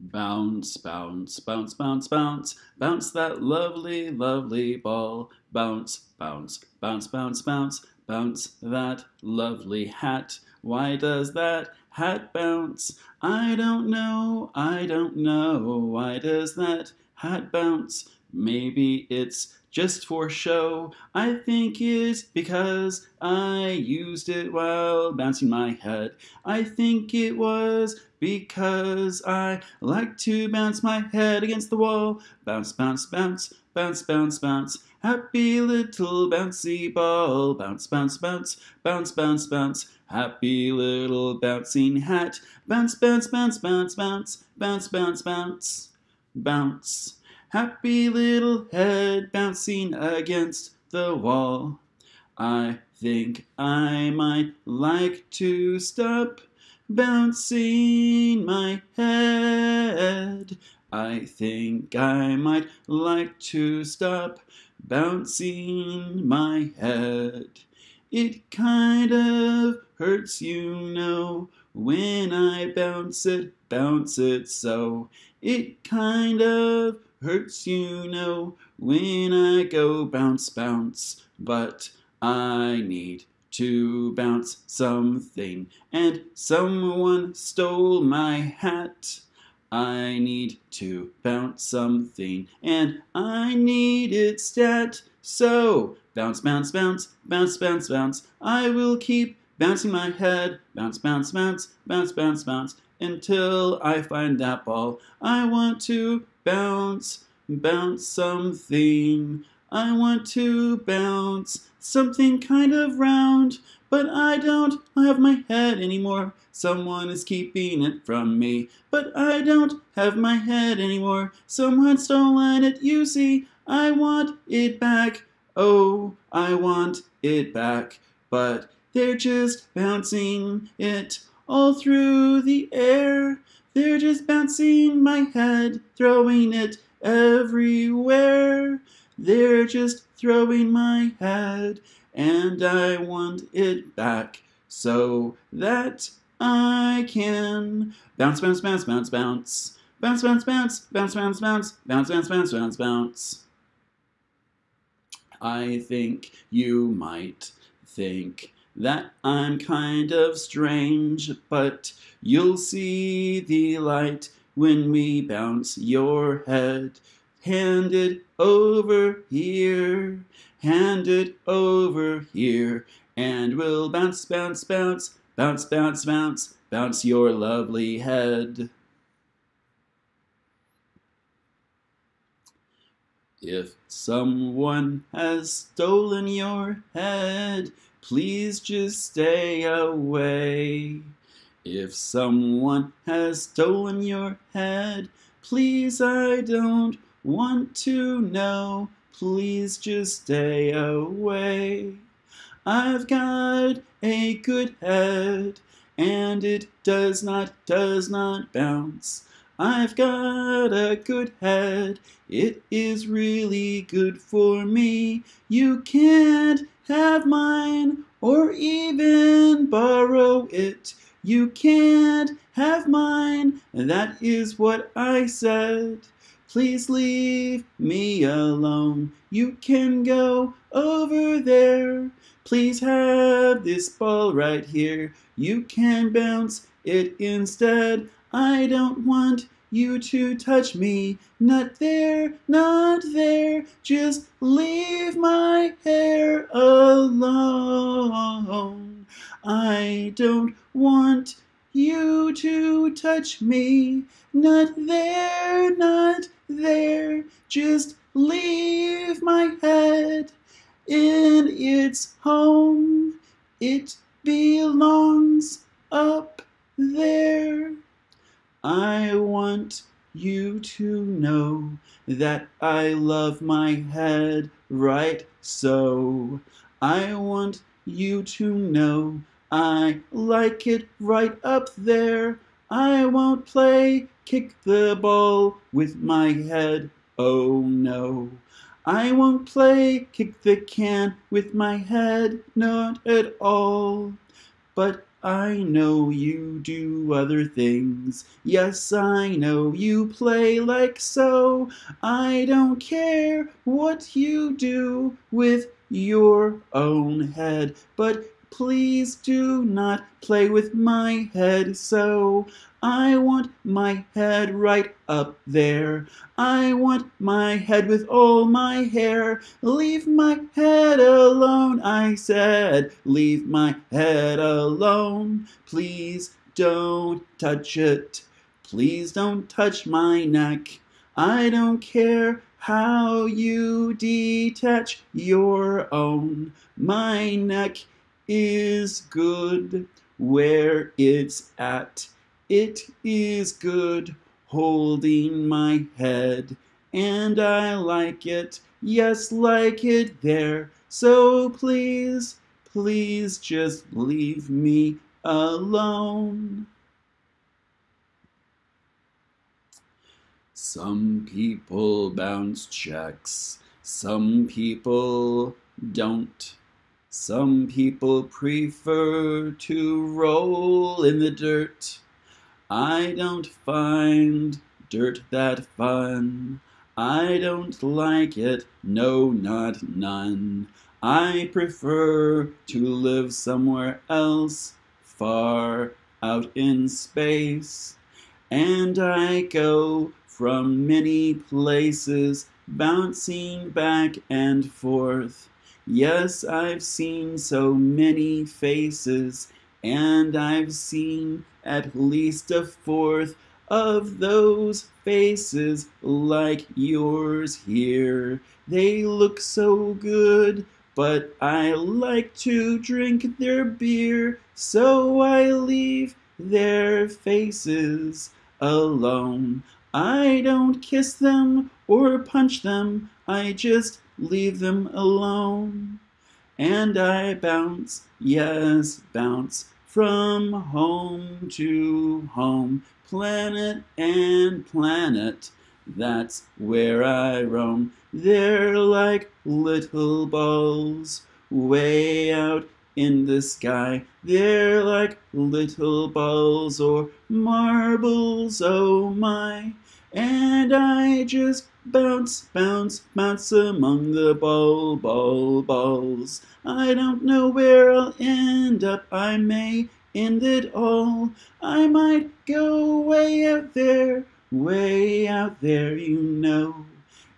Bounce, bounce, bounce, bounce, bounce, bounce that lovely, lovely ball. Bounce, bounce, bounce, bounce, bounce, bounce that lovely hat. Why does that hat bounce? I don't know, I don't know. Why does that hat bounce? Maybe it's just for show. I think it's because I used it while bouncing my head. I think it was because I like to bounce my head against the wall. Bounce, bounce, bounce, bounce, bounce, bounce. Happy little bouncy ball. Bounce, bounce, bounce, bounce, bounce, bounce. Happy little bouncing hat. Bounce, bounce, bounce, bounce, bounce, bounce, bounce, bounce, bounce. Happy little head bouncing against the wall. I think I might like to stop bouncing my head. I think I might like to stop bouncing my head. It kind of hurts, you know, when I bounce it, bounce it so. It kind of hurts, you know, when I go bounce, bounce. But I need to bounce something, and someone stole my hat. I need to bounce something, and I need it stat. So, bounce, bounce, bounce, bounce, bounce, bounce. I will keep bouncing my head, bounce, bounce, bounce, bounce, bounce, bounce, until I find that ball. I want to bounce, bounce something. I want to bounce something kind of round, but I don't have my head anymore. Someone is keeping it from me, but I don't have my head anymore. Someone stolen it, you see. I want it back. Oh, I want it back. But they're just bouncing it all through the air. They're just bouncing my head, throwing it everywhere. They're just throwing my head, and I want it back so that I can bounce, bounce, bounce, bounce, bounce. Bounce, bounce, bounce, bounce, bounce, bounce, bounce, bounce, bounce, bounce, bounce. I think you might think that I'm kind of strange, but you'll see the light when we bounce your head. Hand it over here, hand it over here, and we'll bounce, bounce, bounce, bounce, bounce, bounce, bounce your lovely head. If someone has stolen your head, please just stay away. If someone has stolen your head, please I don't want to know. Please just stay away. I've got a good head, and it does not, does not bounce. I've got a good head, it is really good for me. You can't have mine or even borrow it. You can't have mine, And that is what I said. Please leave me alone. You can go over there. Please have this ball right here. You can bounce it instead. I don't want you to touch me. Not there, not there. Just leave my hair alone. I don't want you to touch me. Not there, not there. Just leave my head in its home. It belongs up there. I want you to know that I love my head right so. I want you to know I like it right up there. I won't play kick the ball with my head, oh no. I won't play kick the can with my head, not at all. But I know you do other things. Yes, I know you play like so. I don't care what you do with your own head, but please do not play with my head so. I want my head right up there. I want my head with all my hair. Leave my head alone, I said. Leave my head alone. Please don't touch it. Please don't touch my neck. I don't care how you detach your own. My neck is good where it's at. It is good holding my head, and I like it, yes, like it there. So please, please just leave me alone. Some people bounce checks, some people don't. Some people prefer to roll in the dirt. I don't find dirt that fun. I don't like it, no, not none. I prefer to live somewhere else, far out in space. And I go from many places, bouncing back and forth. Yes, I've seen so many faces, and I've seen at least a fourth of those faces like yours here. They look so good, but I like to drink their beer, so I leave their faces alone. I don't kiss them or punch them, I just leave them alone. And I bounce, yes, bounce from home to home, planet and planet, that's where I roam. They're like little balls way out in the sky. They're like little balls or marbles, oh my. And I just bounce, bounce, bounce among the ball, ball, balls. I don't know where I'll end up, I may end it all. I might go way out there, way out there, you know.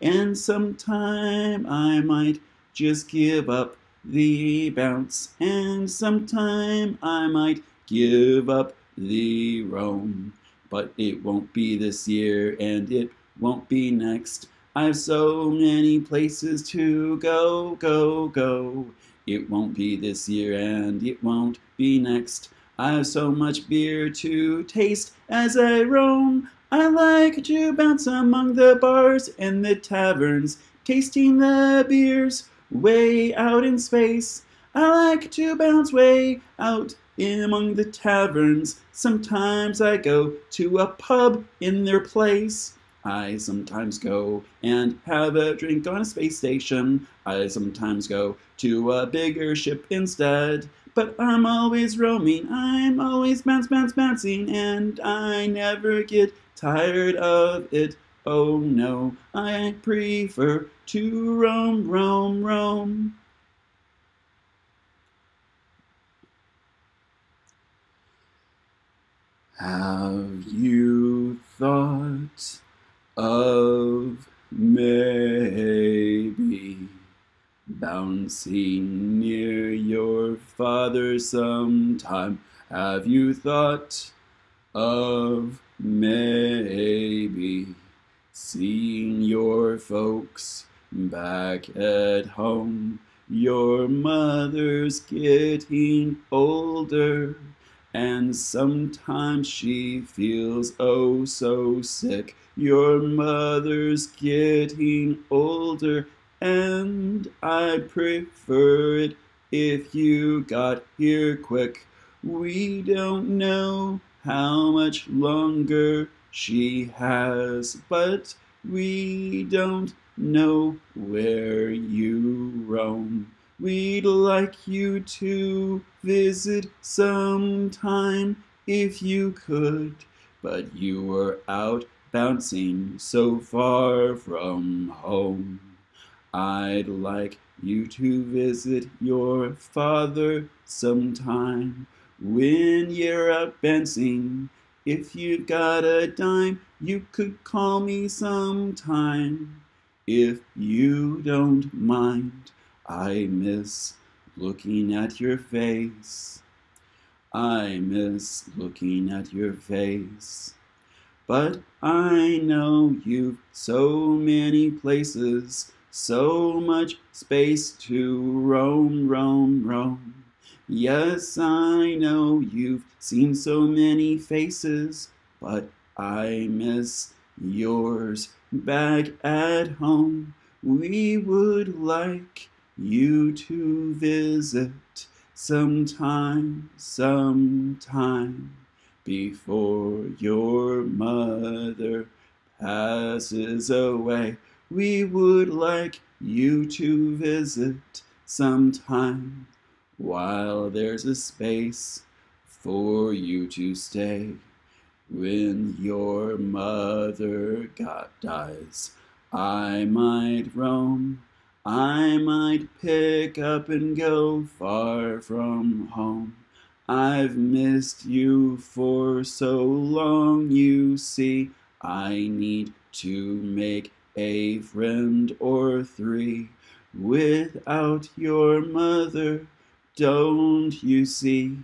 And sometime I might just give up the bounce, and sometime I might give up the roam. But it won't be this year, and it won't be next. I've so many places to go, go, go. It won't be this year, and it won't be next. I've so much beer to taste as I roam. I like to bounce among the bars and the taverns, tasting the beers way out in space. I like to bounce way out in among the taverns. Sometimes I go to a pub in their place. I sometimes go and have a drink on a space station. I sometimes go to a bigger ship instead. But I'm always roaming, I'm always bounce, bounce, bouncing, and I never get tired of it. Oh no, I prefer to roam, roam, roam. Have you thought of maybe bouncing near your father sometime? Have you thought of maybe seeing your folks back at home? Your mother's getting older. And sometimes she feels oh so sick. Your mother's getting older, and I'd prefer it if you got here quick. We don't know how much longer she has, but we don't know where you roam. We'd like you to visit sometime if you could, but you were out bouncing so far from home. I'd like you to visit your father sometime when you're out bouncing. If you've got a dime, you could call me sometime. If you don't mind, I miss looking at your face. I miss looking at your face. But I know you've so many places, so much space to roam, roam, roam. Yes, I know you've seen so many faces, but I miss yours back at home. We would like you to visit sometime, sometime before your mother passes away. We would like you to visit sometime while there's a space for you to stay. When your mother got dies, I might roam, I might pick up and go far from home. I've missed you for so long, you see. I need to make a friend or three. Without your mother, don't you see?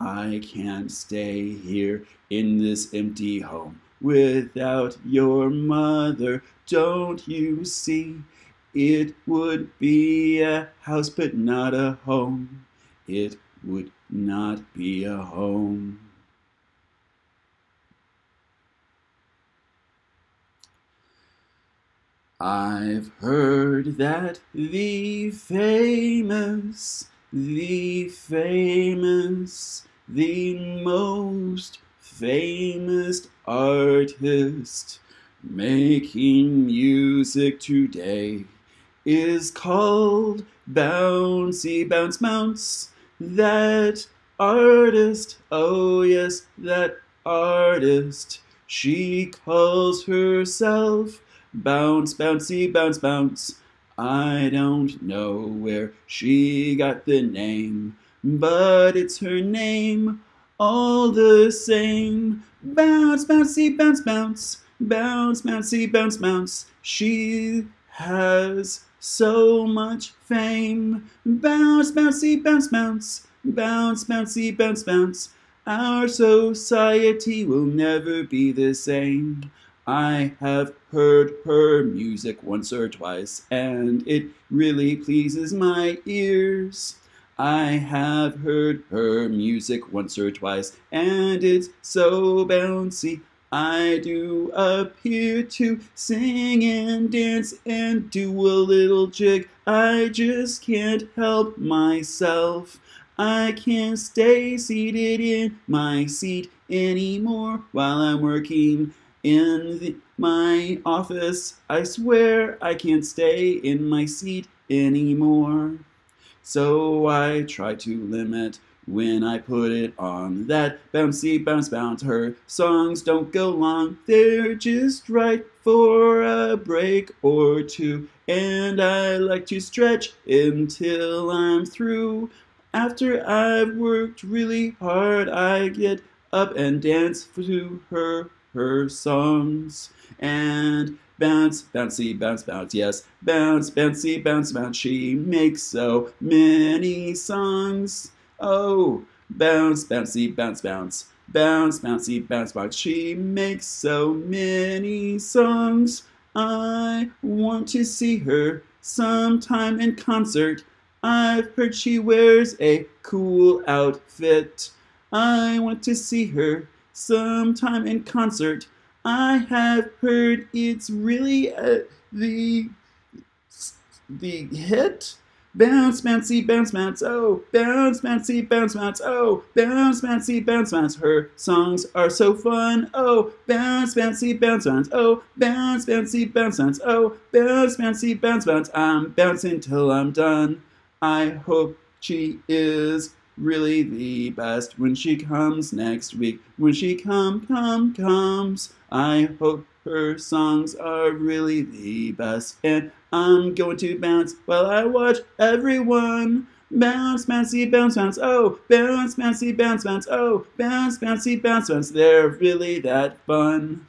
I can't stay here in this empty home without your mother, don't you see? It would be a house but not a home. It would not be a home. I've heard that the famous, the famous, the most famous artist making music today is called Bouncy Bounce Bounce. That artist, oh yes, that artist. She calls herself Bounce, Bouncy, Bounce, Bounce. I don't know where she got the name, but it's her name all the same. Bounce, bouncy, bounce, bounce. Bounce, bouncy, bounce, bounce. She has so much fame. Bounce, bouncy, bounce, bounce, bounce, bouncy, bounce, bounce. Our society will never be the same. I have heard her music once or twice, and it really pleases my ears. I have heard her music once or twice, and it's so bouncy. I do appear to sing and dance and do a little jig. I just can't help myself. I can't stay seated in my seat anymore while I'm working in the, my office. I swear I can't stay in my seat anymore. So I try to limit when I put it on that bouncy bounce bounce. Her songs don't go long, they're just right for a break or two. And I like to stretch until I'm through. After I've worked really hard, I get up and dance to her her songs and bounce, bouncy, bounce, bounce, yes, bounce, bouncy, bounce, bounce. She makes so many songs. Oh, bounce, bouncy, bounce, bounce. Bounce, bouncy, bounce, bounce. She makes so many songs. I want to see her sometime in concert. I've heard she wears a cool outfit. I want to see her sometime in concert. I have heard it's really uh, the the hit Bounce, bouncy, bounce, bounce, oh, bounce, bouncy, bounce, bounce, oh, bounce, bouncy, bounce, bounce. Her songs are so fun, oh, bounce, bouncy, bounce, bounce, oh, bounce, bouncy, bounce, bounce, oh, bounce, bouncy, bounce, bounce. I'm bouncing till I'm done. I hope she is really the best when she comes next week. When she come, come, comes. I hope her songs are really the best. And I'm going to bounce while I watch everyone. Bounce, bouncy, bounce, bounce, oh, bounce, bouncy, bounce, bounce, oh, bounce, bouncy, bounce, bounce. They're really that fun.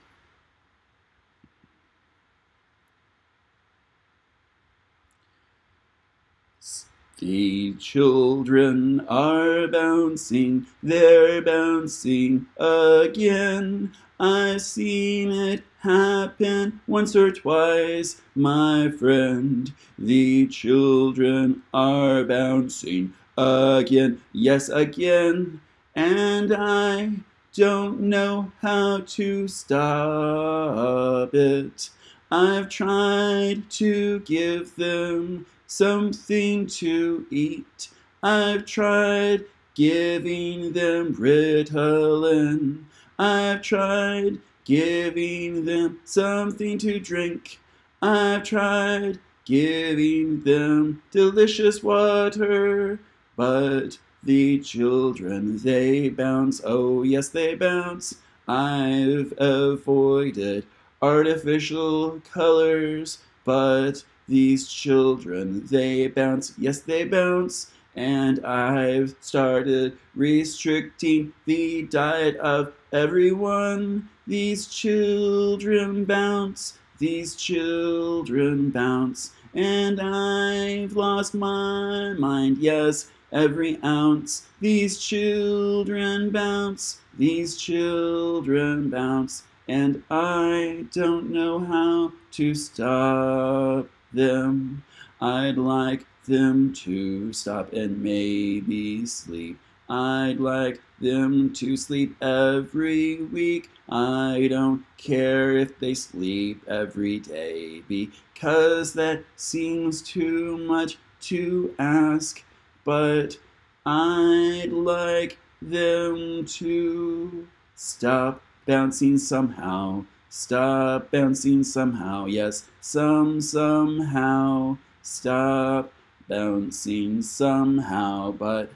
The children are bouncing, they're bouncing again. I've seen it happen once or twice, my friend. The children are bouncing again, yes, again. And I don't know how to stop it. I've tried to give them something to eat. I've tried giving them Ritalin. I've tried giving them something to drink. I've tried giving them delicious water. But the children, they bounce, oh yes, they bounce. I've avoided artificial colors, but these children, they bounce, yes, they bounce. And I've started restricting the diet of everyone. These children bounce, these children bounce. And I've lost my mind, yes, every ounce. These children bounce, these children bounce. And I don't know how to stop them. I'd like them to stop and maybe sleep. I'd like them to sleep every week. I don't care if they sleep every day because that seems too much to ask. But I'd like them to stop bouncing somehow. Stop bouncing somehow, yes, some, somehow. Stop bouncing somehow, but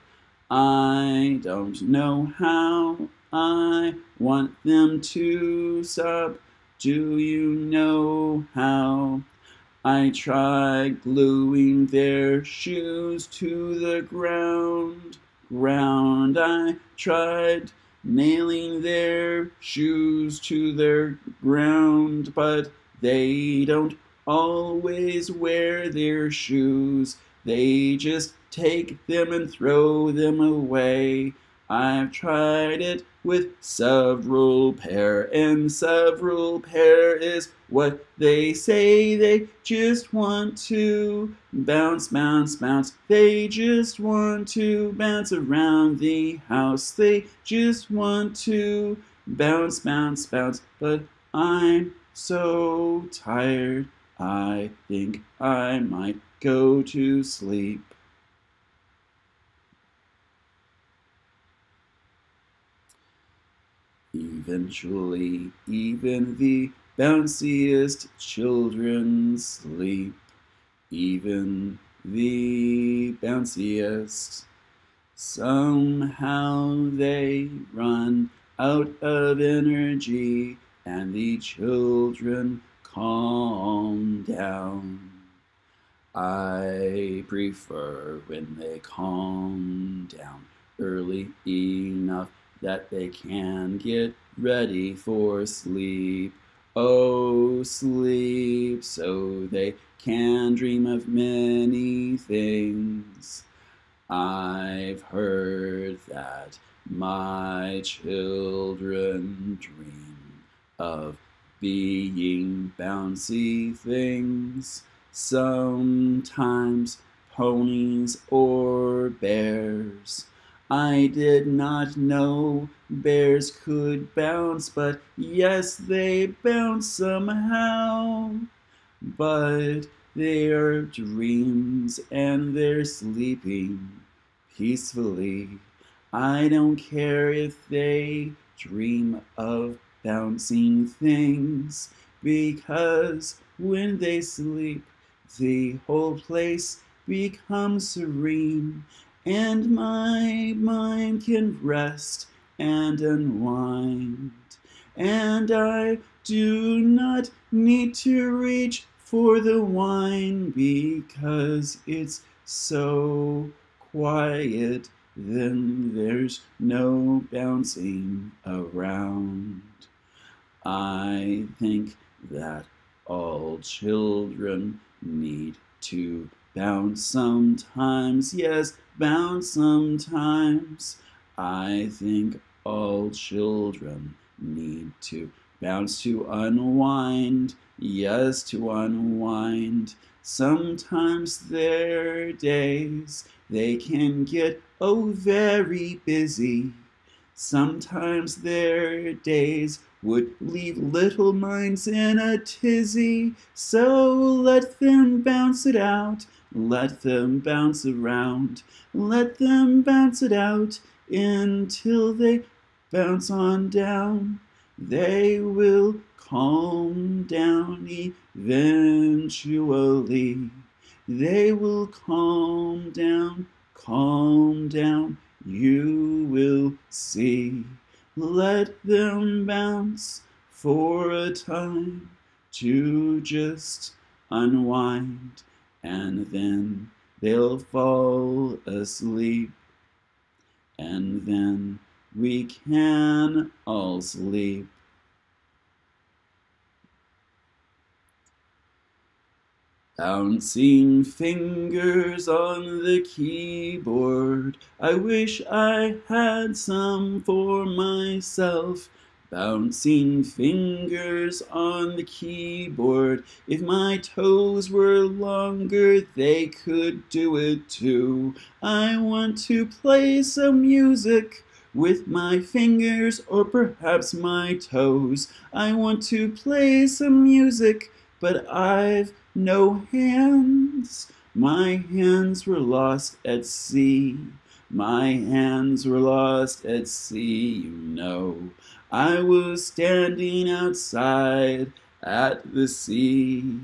I don't know how. I want them to stop. Do you know how? I tried gluing their shoes to the ground, ground. I tried nailing their shoes to their ground, but they don't always wear their shoes. They just take them and throw them away. I've tried it with several pair, and several pair is what they say. They just want to bounce, bounce, bounce. They just want to bounce around the house. They just want to bounce, bounce, bounce. But I'm so tired, I think I might go to sleep. Eventually, even the bounciest children sleep. Even the bounciest. Somehow they run out of energy and the children calm down. I prefer when they calm down early enough that they can get ready for sleep. Oh, sleep, so they can dream of many things. I've heard that my children dream of being bouncy things, sometimes ponies or bears. I did not know bears could bounce, but yes, they bounce somehow. But they're dreams and they're sleeping peacefully. I don't care if they dream of bouncing things, because when they sleep, the whole place becomes serene, and my mind can rest and unwind. And I do not need to reach for the wine because it's so quiet, then there's no bouncing around. I think that all children need to bounce sometimes, yes, bounce sometimes. I think all children need to bounce to unwind, yes, to unwind. Sometimes their days, they can get, oh, very busy. Sometimes their days would leave little minds in a tizzy. So let them bounce it out, let them bounce around, let them bounce it out until they bounce on down. They will calm down eventually. They will calm down, calm down, you will see. Let them bounce for a time to just unwind, and then they'll fall asleep, and then we can all sleep. Bouncing fingers on the keyboard, I wish I had some for myself. Bouncing fingers on the keyboard, if my toes were longer, they could do it too. I want to play some music with my fingers or perhaps my toes. I want to play some music, but I've no hands. My hands were lost at sea. My hands were lost at sea, you know. I was standing outside at the sea,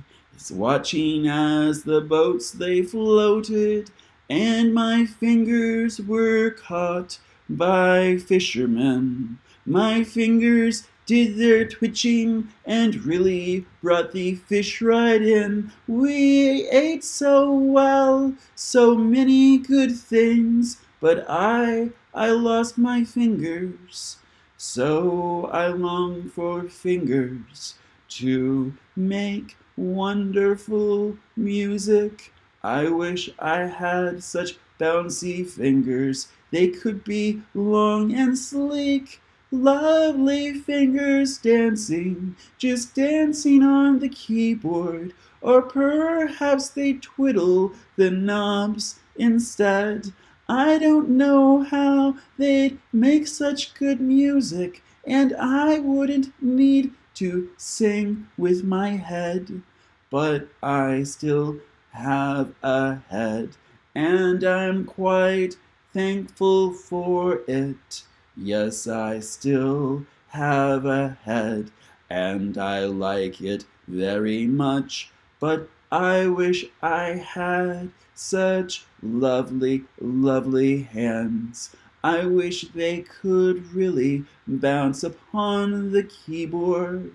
watching as the boats they floated, and my fingers were caught by fishermen. My fingers did their twitching and really brought the fish right in. We ate so well, so many good things, but I, I lost my fingers. So I long for fingers to make wonderful music. I wish I had such bouncy fingers. They could be long and sleek Lovely fingers dancing, just dancing on the keyboard, or perhaps they twiddle the knobs instead. I don't know how they'd make such good music, and I wouldn't need to sing with my head. But I still have a head, and I'm quite thankful for it. Yes, I still have a head, and I like it very much, but I wish I had such lovely, lovely hands. I wish they could really bounce upon the keyboard.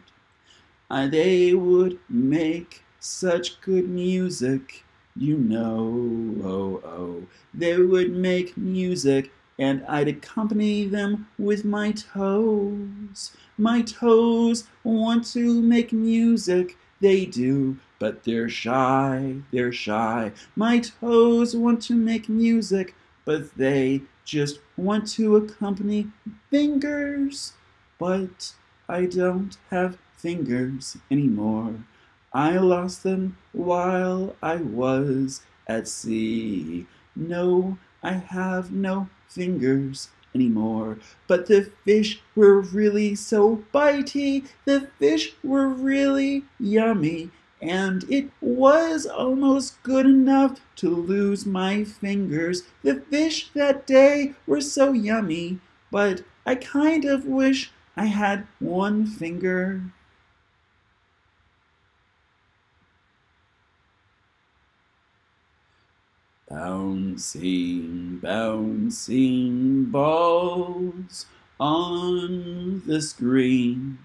I, they would make such good music, you know, oh, oh. They would make music and I'd accompany them with my toes. My toes want to make music, they do, but they're shy, they're shy. My toes want to make music, but they just want to accompany fingers. But I don't have fingers anymore. I lost them while I was at sea. No, I have no fingers anymore. But the fish were really so bitey, the fish were really yummy, and it was almost good enough to lose my fingers. The fish that day were so yummy, but I kind of wish I had one finger. Bouncing, bouncing balls on the screen.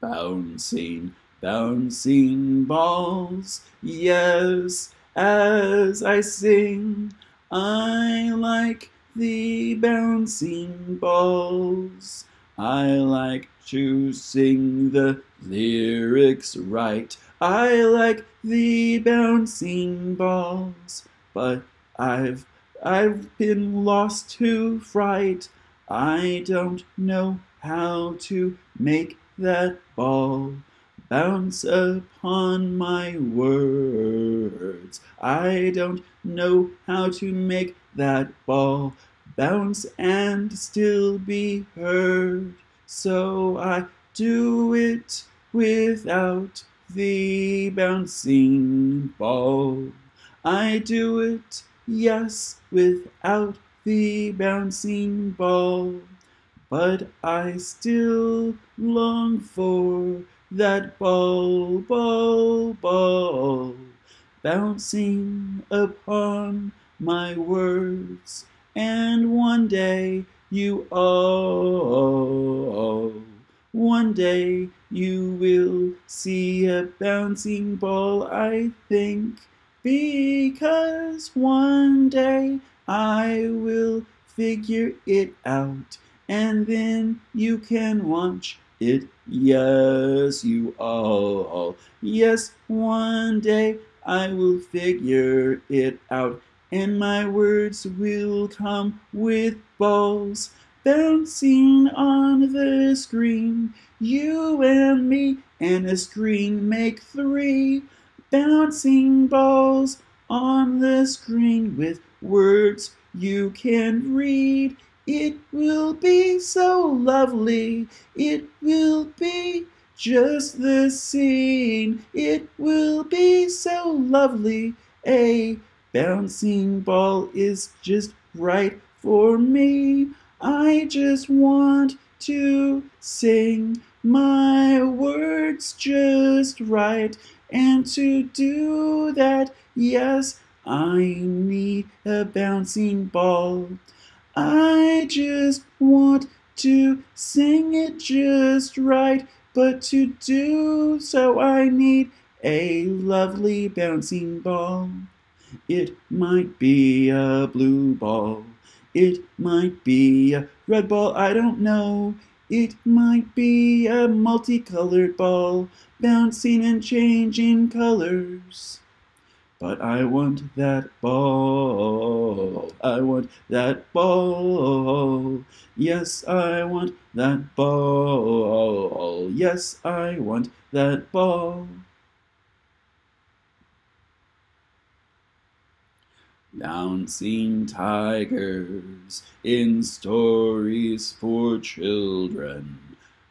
Bouncing, bouncing balls, yes, as I sing, I like the bouncing balls. I like to sing the lyrics right. I like the bouncing balls, but I've I've been lost to fright. I don't know how to make that ball bounce upon my words. I don't know how to make that ball bounce and still be heard. So I do it without the bouncing ball. I do it, yes, without the bouncing ball. But I still long for that ball, ball, ball, bouncing upon my words. And one day you all, one day you will see a bouncing ball, I think. Because one day I will figure it out and then you can watch it. Yes, you all. Yes, one day I will figure it out and my words will come with balls bouncing on the screen. You and me and a screen make three bouncing balls on the screen with words you can read. It will be so lovely. It will be just the scene. It will be so lovely. A bouncing ball is just right for me. I just want to sing my words just right. And to do that, yes, I need a bouncing ball. I just want to sing it just right, but to do so I need a lovely bouncing ball. It might be a blue ball. It might be a red ball, I don't know. It might be a multicolored ball, bouncing and changing colors. But I want that ball. I want that ball. Yes, I want that ball. Yes, I want that ball. Bouncing tigers in stories for children.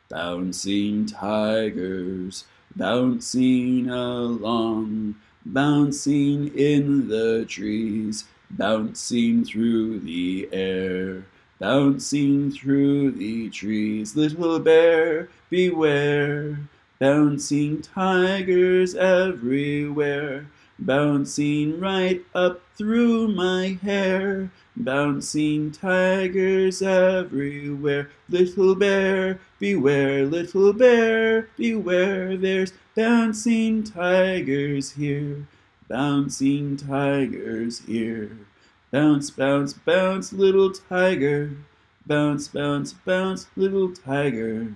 Bouncing tigers bouncing along, bouncing in the trees, bouncing through the air. Bouncing through the trees, little bear, beware. Bouncing tigers everywhere, bouncing right up through my hair. Bouncing tigers everywhere, little bear, beware, little bear, beware, there's bouncing tigers here, bouncing tigers here. Bounce, bounce, bounce, little tiger, bounce, bounce, bounce, little tiger.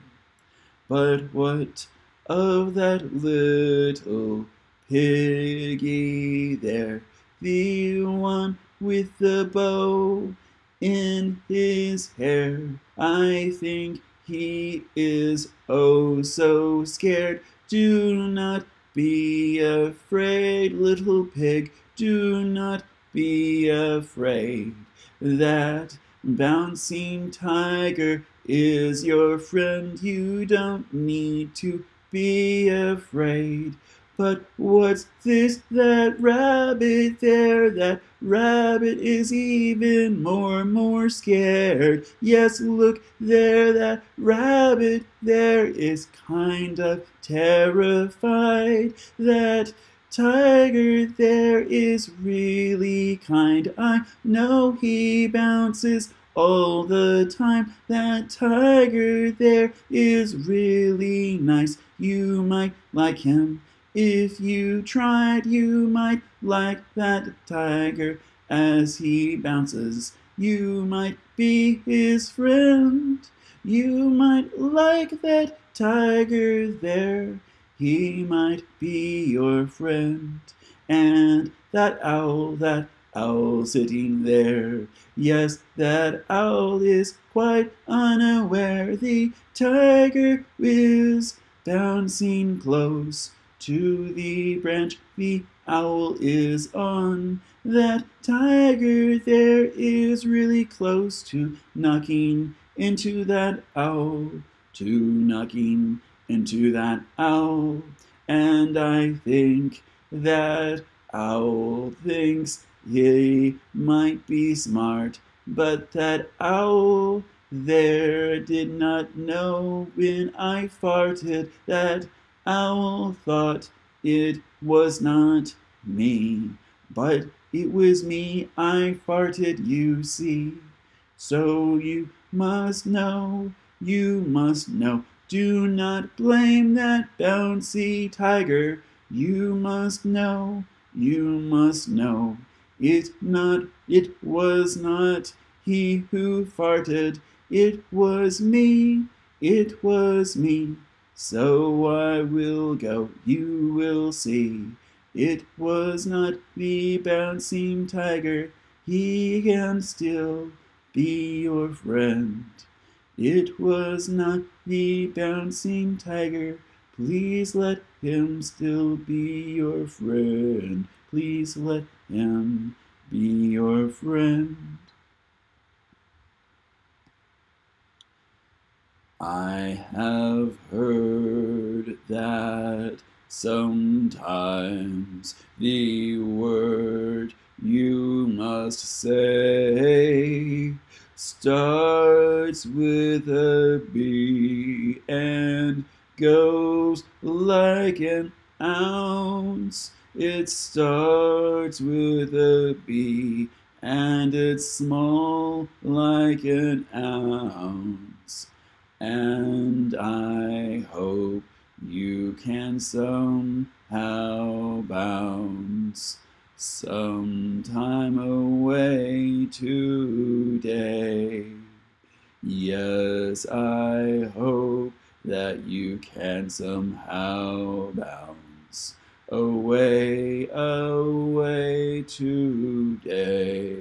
But what of that little piggy there, the one with the bow in his hair. I think he is oh so scared. Do not be afraid, little pig. Do not be afraid. That bouncing tiger is your friend. You don't need to be afraid. But what's this, that rabbit there? That rabbit is even more, more scared. Yes, look there, that rabbit there is kind of terrified. That tiger there is really kind. I know he bounces all the time. That tiger there is really nice. You might like him. If you tried, you might like that tiger as he bounces. You might be his friend. You might like that tiger there. He might be your friend. And that owl, that owl sitting there. Yes, that owl is quite unaware. The tiger is bouncing close to the branch the owl is on. That tiger there is really close to knocking into that owl, to knocking into that owl. And I think that owl thinks he might be smart, but that owl there did not know when I farted that owl thought it was not me, but it was me I farted, you see. So you must know, you must know, do not blame that bouncy tiger. You must know, you must know. It not, it was not he who farted, it was me, it was me. So I will go, you will see. It was not the bouncing tiger, he can still be your friend. It was not the bouncing tiger, please let him still be your friend. Please let him be your friend. I have heard that sometimes the word you must say starts with a B and goes like an ounce. It starts with a B and it's small like an ounce. And I hope you can somehow bounce sometime away today. Yes, I hope that you can somehow bounce away, away today.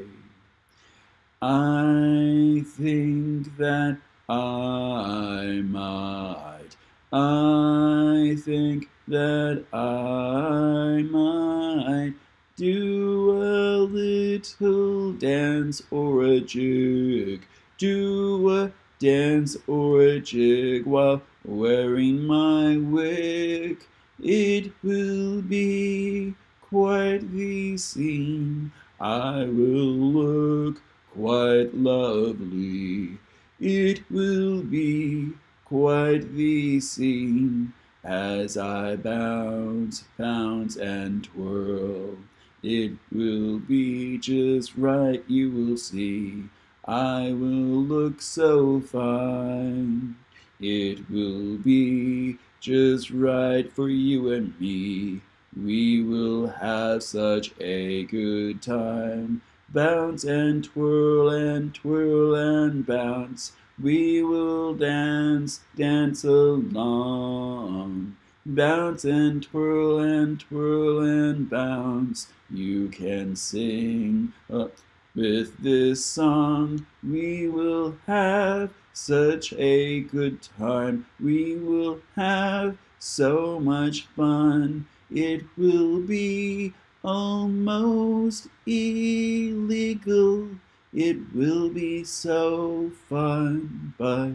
I think that I might, I think that I might do a little dance or a jig, do a dance or a jig while wearing my wig. It will be quite the scene. I will look quite lovely. It will be quite the scene as I bounce, bounce, and twirl. It will be just right, you will see. I will look so fine. It will be just right for you and me. We will have such a good time. Bounce and twirl and twirl and bounce. We will dance, dance along. Bounce and twirl and twirl and bounce. You can sing up with this song. We will have such a good time. We will have so much fun. It will be almost illegal. It will be so fun, but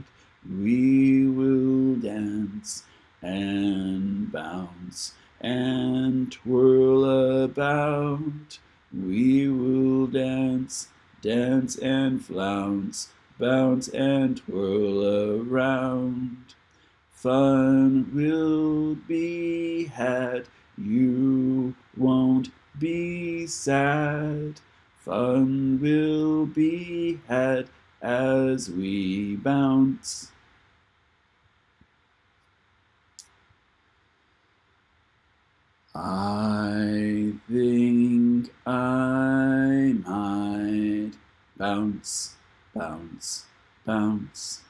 we will dance and bounce and twirl about. We will dance, dance and flounce bounce and twirl around. Fun will be had, you won't be sad. Fun will be had as we bounce. I think I might bounce, bounce, bounce.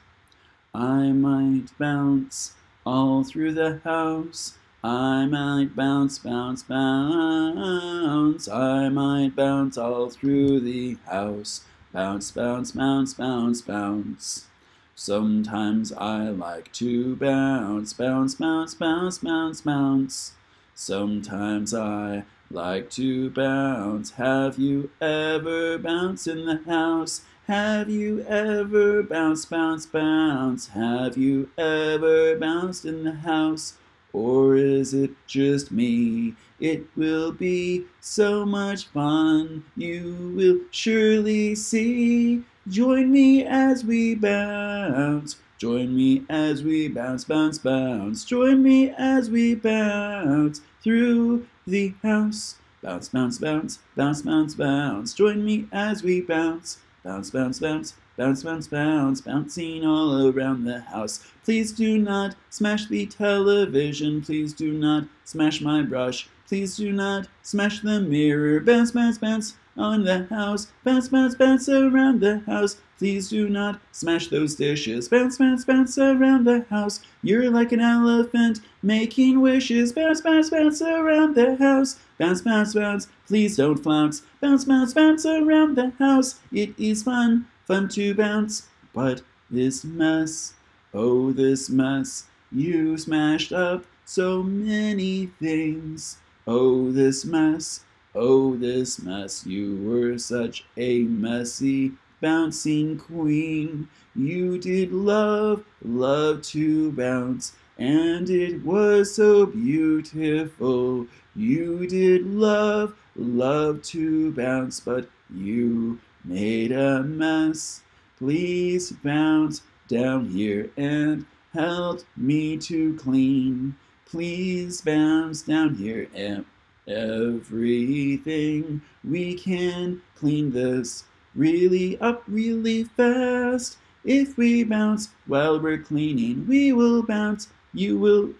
I might bounce all through the house. I might bounce, bounce, bounce. I might bounce all through the house. Bounce, bounce, bounce, bounce, bounce. Sometimes I like to bounce, bounce, bounce, bounce, bounce, bounce. Sometimes I like to bounce. Have you ever bounced in the house? Have you ever bounced, bounce, bounce? Have you ever bounced in the house? Or is it just me? It will be so much fun. You will surely see. Join me as we bounce. Join me as we bounce, bounce, bounce. Join me as we bounce through the house. Bounce, bounce, bounce, bounce, bounce, bounce. Join me as we bounce. Bounce, bounce, bounce, bounce, bounce, bounce, bouncing all around the house. Please do not smash the television. Please do not smash my brush. Please do not smash the mirror. Bounce, bounce, bounce on the house. Bounce, bounce, bounce around the house. Please do not smash those dishes. Bounce, bounce, bounce around the house. You're like an elephant making wishes. Bounce, bounce, bounce around the house. Bounce, bounce, bounce. Please don't flounce. Bounce, bounce, bounce around the house. It is fun, fun to bounce. But this mess, oh, this mess. You smashed up so many things. Oh, this mess. Oh, this mess, you were such a messy bouncing queen. You did love, love to bounce, and it was so beautiful. You did love, love to bounce, but you made a mess. Please bounce down here and help me to clean. Please bounce down here and everything we can clean this really up really fast. If we bounce while we're cleaning, we will bounce. You will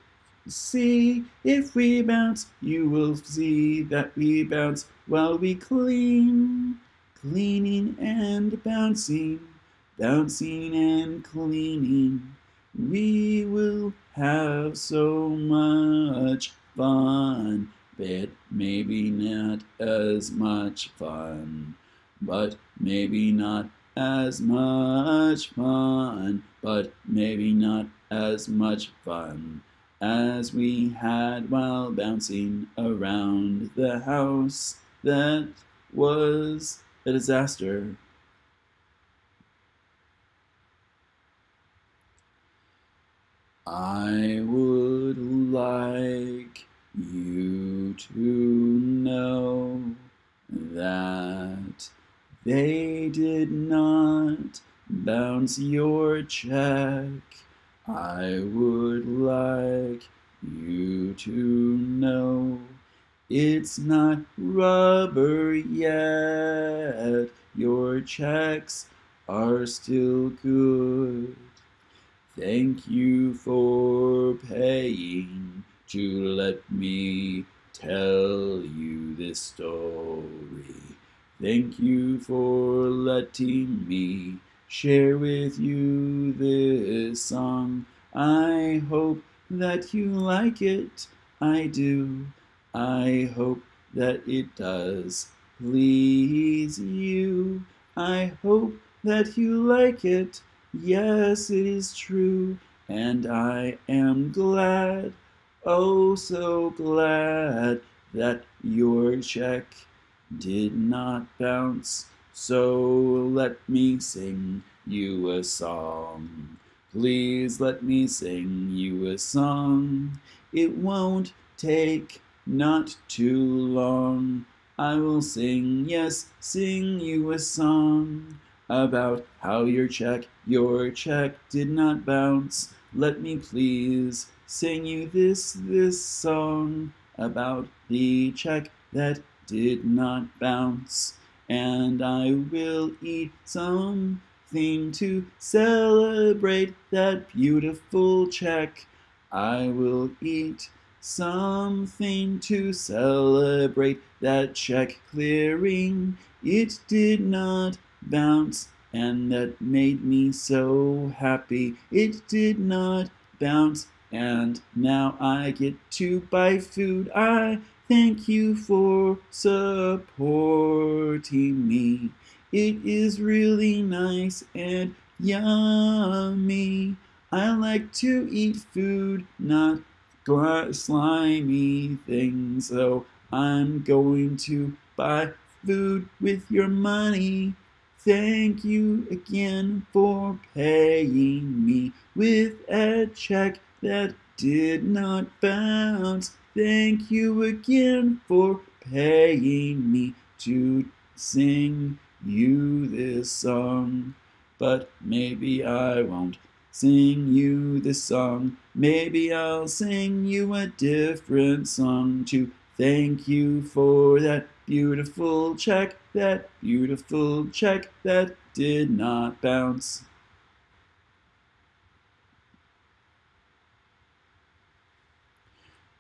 see. If we bounce, you will see that we bounce while we clean. Cleaning and bouncing, bouncing and cleaning. We will have so much fun bit, maybe not as much fun, but maybe not as much fun, but maybe not as much fun as we had while bouncing around the house that was a disaster. I would like you to know that they did not bounce your check. I would like you to know it's not rubber yet. Your checks are still good. Thank you for paying to let me tell you this story. Thank you for letting me share with you this song. I hope that you like it. I do. I hope that it does please you. I hope that you like it. Yes, it is true. And I am glad Oh, so glad that your check did not bounce. So let me sing you a song. Please let me sing you a song. It won't take not too long. I will sing, yes, sing you a song about how your check, your check did not bounce. Let me please sing you this, this song about the check that did not bounce. And I will eat something to celebrate that beautiful check. I will eat something to celebrate that check clearing. It did not bounce, and that made me so happy. It did not bounce, and now I get to buy food. I Thank you for supporting me. It is really nice and yummy. I like to eat food, not slimy things. So I'm going to buy food with your money. Thank you again for paying me with a check that did not bounce. Thank you again for paying me to sing you this song. But maybe I won't sing you this song. Maybe I'll sing you a different song to thank you for that beautiful check, that beautiful check that did not bounce.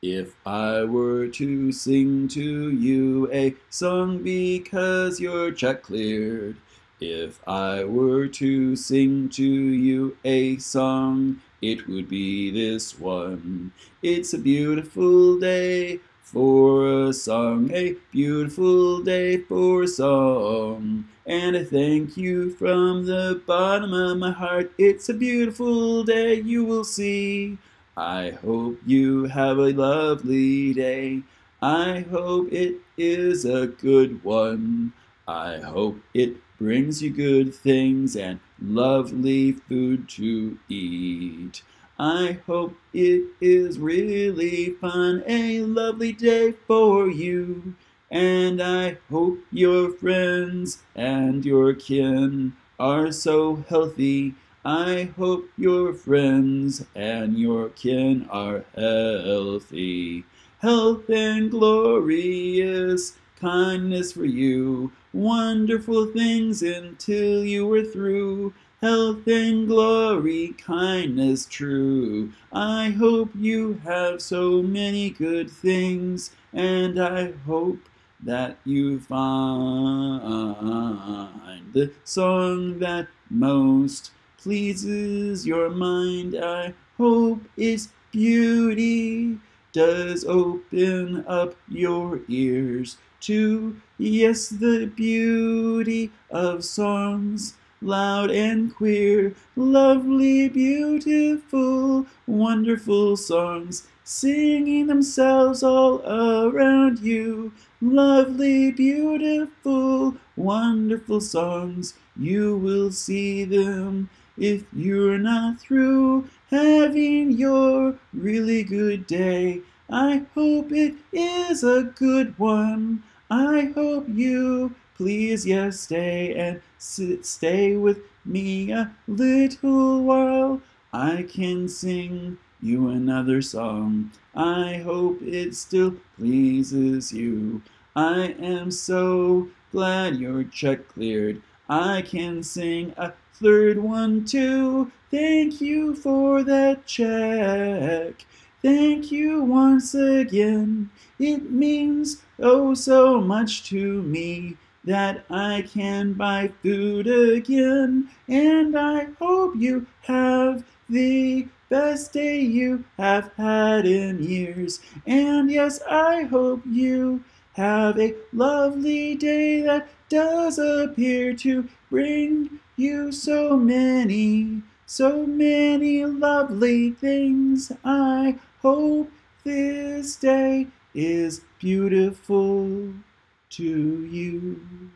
If I were to sing to you a song because your check cleared, if I were to sing to you a song, it would be this one. It's a beautiful day for a song, a beautiful day for a song. And I thank you from the bottom of my heart. It's a beautiful day, you will see. I hope you have a lovely day. I hope it is a good one. I hope it brings you good things and lovely food to eat. I hope it is really fun, a lovely day for you. And I hope your friends and your kin are so healthy I hope your friends and your kin are healthy. Health and glorious kindness for you. Wonderful things until you were through. Health and glory, kindness true. I hope you have so many good things, and I hope that you find the song that most pleases your mind. I hope its beauty does open up your ears to, yes, the beauty of songs, loud and queer, lovely, beautiful, wonderful songs, singing themselves all around you. Lovely, beautiful, wonderful songs, you will see them if you're not through having your really good day. I hope it is a good one. I hope you please yes stay and sit, stay with me a little while. I can sing you another song. I hope it still pleases you. I am so glad your check cleared. I can sing a third one too. Thank you for that check. Thank you once again. It means oh so much to me that I can buy food again. And I hope you have the best day you have had in years. And yes, I hope you have a lovely day that does appear to bring you so many, so many lovely things. I hope this day is beautiful to you.